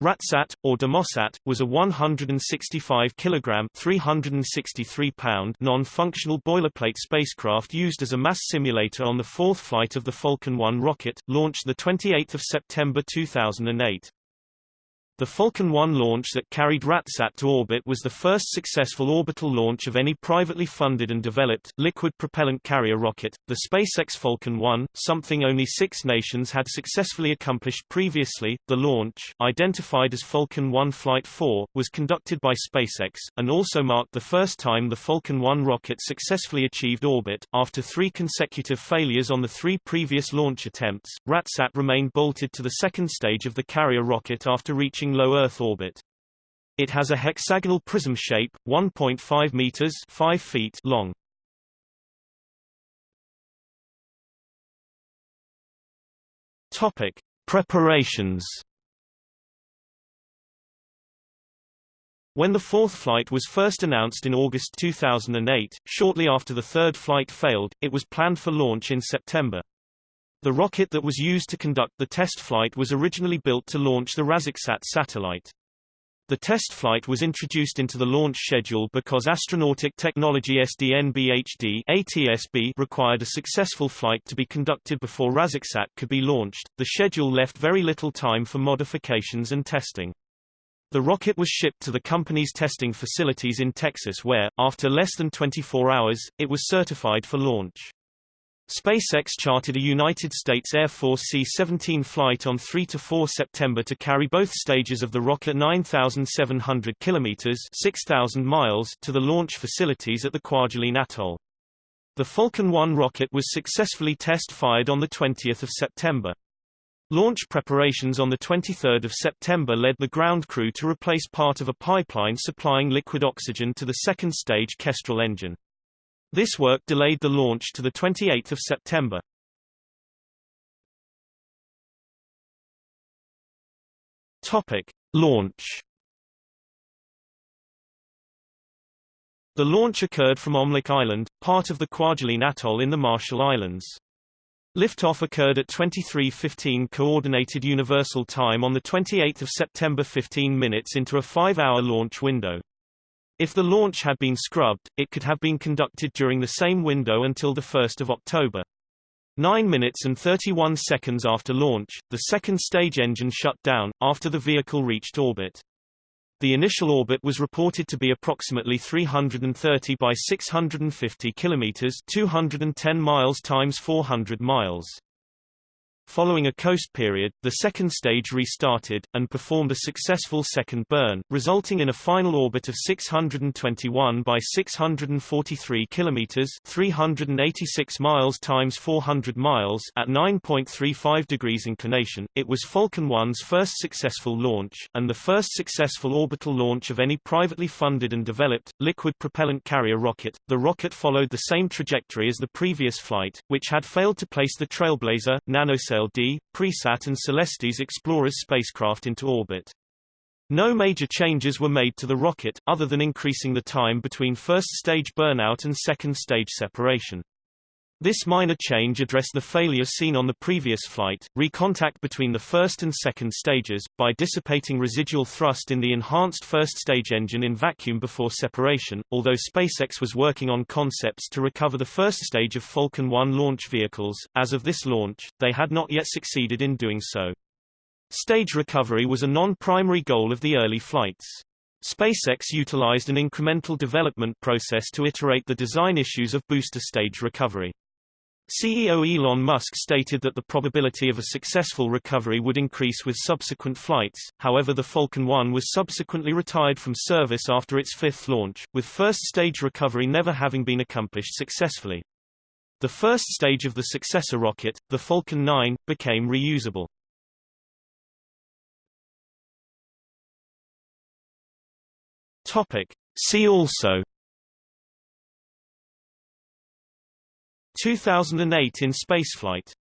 RATSAT, or Demosat, was a 165 kg 363 pound non-functional boilerplate spacecraft used as a mass simulator on the fourth flight of the Falcon 1 rocket, launched 28 September 2008. The Falcon 1 launch that carried RATSAT to orbit was the first successful orbital launch of any privately funded and developed, liquid propellant carrier rocket. The SpaceX Falcon 1, something only six nations had successfully accomplished previously, the launch, identified as Falcon 1 Flight 4, was conducted by SpaceX, and also marked the first time the Falcon 1 rocket successfully achieved orbit. After three consecutive failures on the three previous launch attempts, RATSAT remained bolted to the second stage of the carrier rocket after reaching approaching low Earth orbit. It has a hexagonal prism shape, 1.5 meters 5 feet long. Topic: Preparations. When the fourth flight was first announced in August 2008, shortly after the third flight failed, it was planned for launch in September. The rocket that was used to conduct the test flight was originally built to launch the RazakSAT satellite. The test flight was introduced into the launch schedule because Astronautic Technology SDNBHD ATSB required a successful flight to be conducted before RazakSAT could be launched. The schedule left very little time for modifications and testing. The rocket was shipped to the company's testing facilities in Texas where, after less than 24 hours, it was certified for launch. SpaceX chartered a United States Air Force C-17 flight on 3–4 September to carry both stages of the rocket 9,700 kilometers (6,000 miles) to the launch facilities at the Kwajalein Atoll. The Falcon 1 rocket was successfully test-fired on 20 September. Launch preparations on 23 September led the ground crew to replace part of a pipeline supplying liquid oxygen to the second stage Kestrel engine. This work delayed the launch to 28 September. Topic. Launch The launch occurred from Omelek Island, part of the Kwajalein Atoll in the Marshall Islands. Liftoff occurred at 23:15 Coordinated Universal Time on the 28 September 15 minutes into a five-hour launch window. If the launch had been scrubbed, it could have been conducted during the same window until 1 October. 9 minutes and 31 seconds after launch, the second stage engine shut down, after the vehicle reached orbit. The initial orbit was reported to be approximately 330 by 650 kilometers, 210 miles times 400 miles. Following a coast period, the second stage restarted, and performed a successful second burn, resulting in a final orbit of 621 by 643 kilometers 386 miles times 400 miles at 9.35 degrees inclination. It was Falcon 1's first successful launch, and the first successful orbital launch of any privately funded and developed, liquid propellant carrier rocket. The rocket followed the same trajectory as the previous flight, which had failed to place the Trailblazer, NanoSail D, Presat and Celestis Explorers spacecraft into orbit. No major changes were made to the rocket, other than increasing the time between first-stage burnout and second-stage separation. This minor change addressed the failure seen on the previous flight, recontact between the first and second stages, by dissipating residual thrust in the enhanced first stage engine in vacuum before separation. Although SpaceX was working on concepts to recover the first stage of Falcon 1 launch vehicles, as of this launch, they had not yet succeeded in doing so. Stage recovery was a non-primary goal of the early flights. SpaceX utilized an incremental development process to iterate the design issues of booster stage recovery. CEO Elon Musk stated that the probability of a successful recovery would increase with subsequent flights, however the Falcon 1 was subsequently retired from service after its fifth launch, with first-stage recovery never having been accomplished successfully. The first stage of the successor rocket, the Falcon 9, became reusable. Topic. See also 2008 in spaceflight